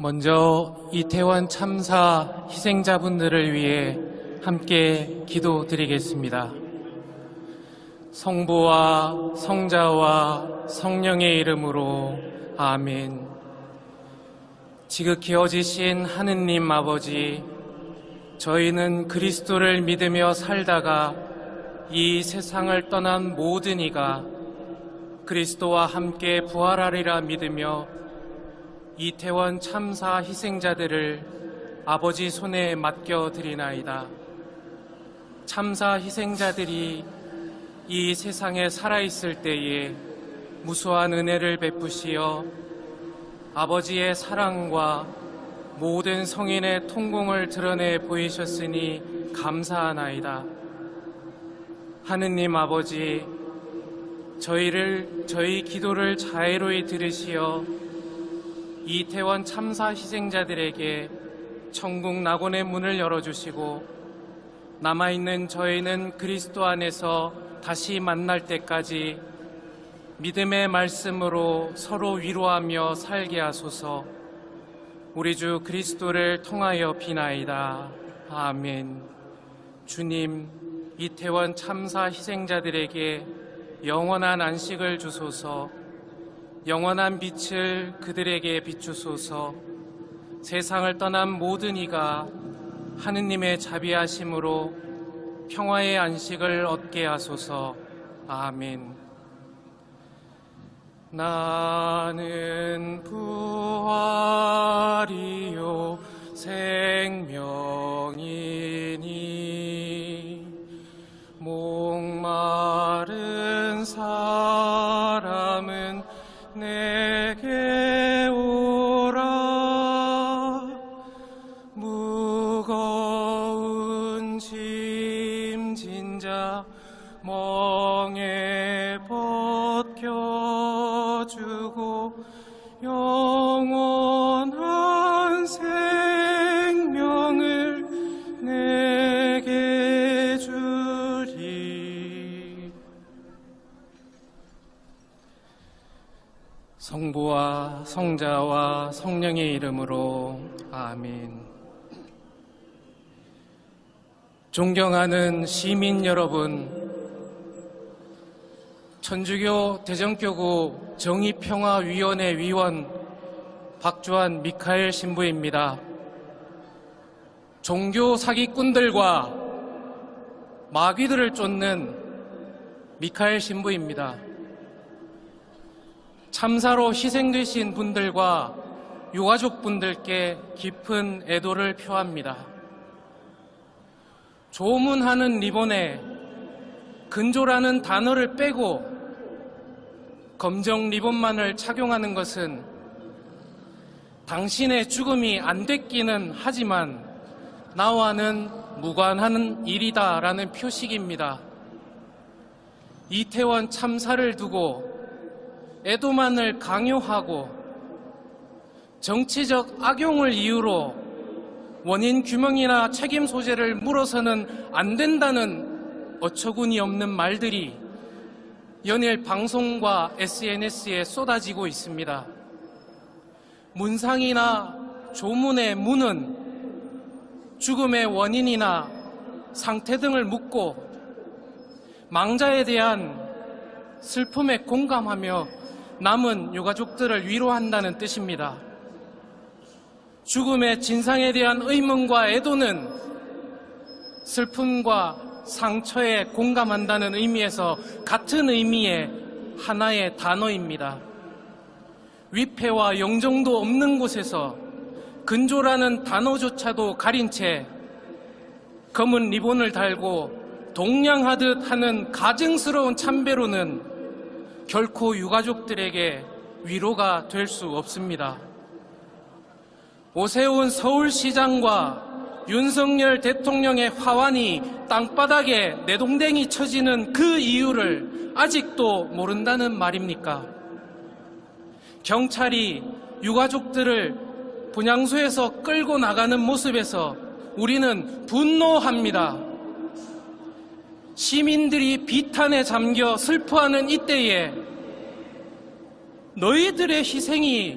먼저 이태원 참사 희생자분들을 위해 함께 기도드리겠습니다. 성부와 성자와 성령의 이름으로 아멘. 지극히 어지신 하느님 아버지, 저희는 그리스도를 믿으며 살다가 이 세상을 떠난 모든 이가 그리스도와 함께 부활하리라 믿으며 이태원 참사 희생자들을 아버지 손에 맡겨드리나이다. 참사 희생자들이 이 세상에 살아있을 때에 무수한 은혜를 베푸시어 아버지의 사랑과 모든 성인의 통공을 드러내 보이셨으니 감사하나이다. 하느님 아버지, 저희를, 저희 기도를 자애로이 들으시어 이태원 참사 희생자들에게 천국 낙원의 문을 열어주시고 남아있는 저희는 그리스도 안에서 다시 만날 때까지 믿음의 말씀으로 서로 위로하며 살게 하소서 우리 주 그리스도를 통하여 비나이다. 아멘. 주님, 이태원 참사 희생자들에게 영원한 안식을 주소서 영원한 빛을 그들에게 비추소서. 세상을 떠난 모든 이가 하느님의 자비하심으로 평화의 안식을 얻게 하소서. 아멘. 나는 부활이요 생명이니 멍에 벗겨주고 영원한 생명을 내게 주리 성부와 성자와 성령의 이름으로 아멘. 존경하는 시민 여러분, 천주교 대전교구 정의평화위원회 위원 박주환 미카엘 신부입니다. 종교 사기꾼들과 마귀들을 쫓는 미카엘 신부입니다. 참사로 희생되신 분들과 유가족분들께 깊은 애도를 표합니다. 조문하는 리본에 근조라는 단어를 빼고 검정 리본만을 착용하는 것은 당신의 죽음이 안 됐기는 하지만 나와는 무관한 일이다라는 표식입니다. 이태원 참사를 두고 애도만을 강요하고 정치적 악용을 이유로 원인 규명이나 책임 소재를 물어서는 안 된다는 어처구니 없는 말들이 연일 방송과 SNS에 쏟아지고 있습니다. 문상이나 조문의 문은 죽음의 원인이나 상태 등을 묻고 망자에 대한 슬픔에 공감하며 남은 유가족들을 위로한다는 뜻입니다. 죽음의 진상에 대한 의문과 애도는 슬픔과 상처에 공감한다는 의미에서 같은 의미의 하나의 단어입니다. 위패와 영정도 없는 곳에서 근조라는 단어조차도 가린 채 검은 리본을 달고 동냥하듯 하는 가증스러운 참배로는 결코 유가족들에게 위로가 될 수 없습니다. 오세훈 서울시장과 윤석열 대통령의 화환이 땅바닥에 내동댕이 쳐지는 그 이유를 아직도 모른다는 말입니까? 경찰이 유가족들을 분향소에서 끌고 나가는 모습에서 우리는 분노합니다. 시민들이 비탄에 잠겨 슬퍼하는 이때에 너희들의 희생이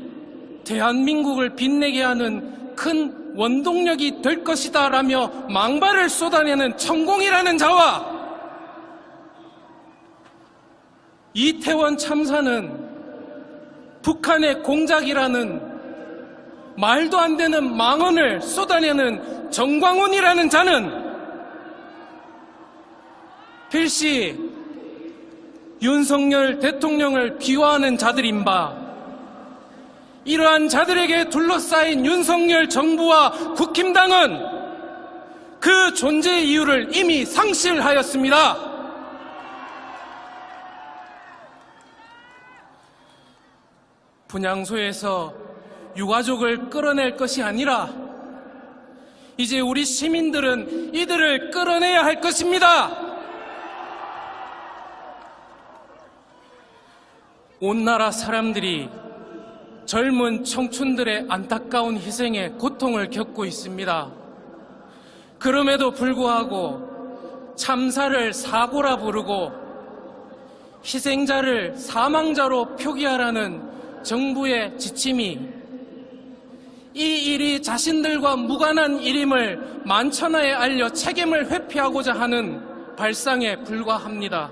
대한민국을 빛내게 하는 큰 원동력이 될 것이다 라며 망발을 쏟아내는 천공이라는 자와 이태원 참사는 북한의 공작이라는 말도 안 되는 망언을 쏟아내는 정광훈이라는 자는 필시 윤석열 대통령을 비화하는 자들인 바 이러한 자들에게 둘러싸인 윤석열 정부와 국힘당은 그 존재 이유를 이미 상실하였습니다. 분향소에서 유가족을 끌어낼 것이 아니라 이제 우리 시민들은 이들을 끌어내야 할 것입니다. 온 나라 사람들이 젊은 청춘들의 안타까운 희생에 고통을 겪고 있습니다. 그럼에도 불구하고 참사를 사고라 부르고 희생자를 사망자로 표기하라는 정부의 지침이 이 일이 자신들과 무관한 일임을 만천하에 알려 책임을 회피하고자 하는 발상에 불과합니다.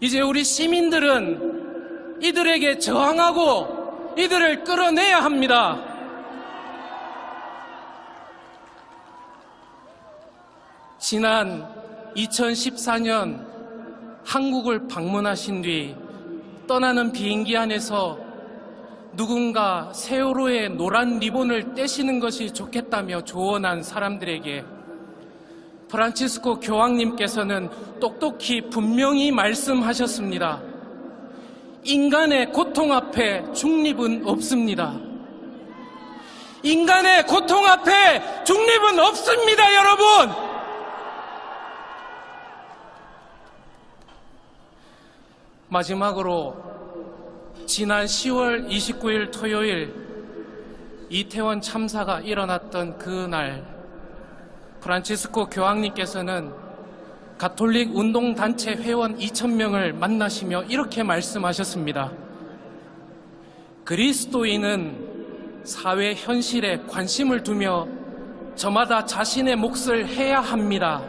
이제 우리 시민들은 이들에게 저항하고 이들을 끌어내야 합니다. 지난 2014년 한국을 방문하신 뒤 떠나는 비행기 안에서 누군가 세월호의 노란 리본을 떼시는 것이 좋겠다며 조언한 사람들에게 프란치스코 교황님께서는 똑똑히 분명히 말씀하셨습니다. 인간의 고통 앞에 중립은 없습니다. 인간의 고통 앞에 중립은 없습니다, 여러분! 마지막으로 지난 10월 29일 토요일 이태원 참사가 일어났던 그날 프란치스코 교황님께서는 가톨릭 운동단체 회원 2,000명을 만나시며 이렇게 말씀하셨습니다. 그리스도인은 사회 현실에 관심을 두며 저마다 자신의 몫을 해야 합니다.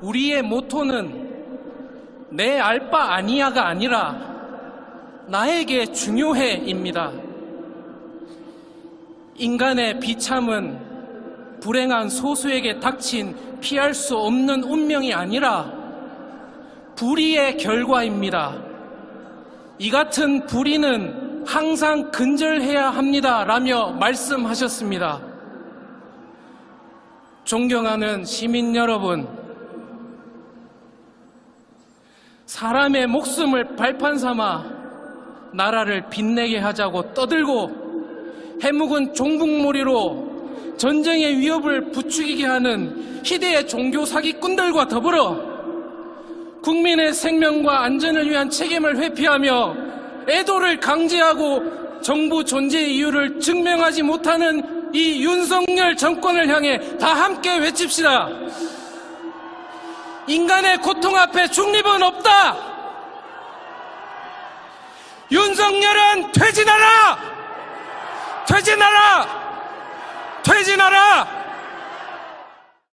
우리의 모토는 내 알 바 아니야가 아니라 나에게 중요해입니다. 인간의 비참은 불행한 소수에게 닥친 피할 수 없는 운명이 아니라 불의의 결과입니다. 이 같은 불의는 항상 근절해야 합니다. 라며 말씀하셨습니다. 존경하는 시민 여러분, 사람의 목숨을 발판 삼아 나라를 빛내게 하자고 떠들고 해묵은 종북몰이로 전쟁의 위협을 부추기게 하는 희대의 종교 사기꾼들과 더불어 국민의 생명과 안전을 위한 책임을 회피하며 애도를 강제하고 정부 존재 이유를 증명하지 못하는 이 윤석열 정권을 향해 다 함께 외칩시다. 인간의 고통 앞에 중립은 없다. 윤석열은 퇴진하라! 퇴진하라! 퇴진하라!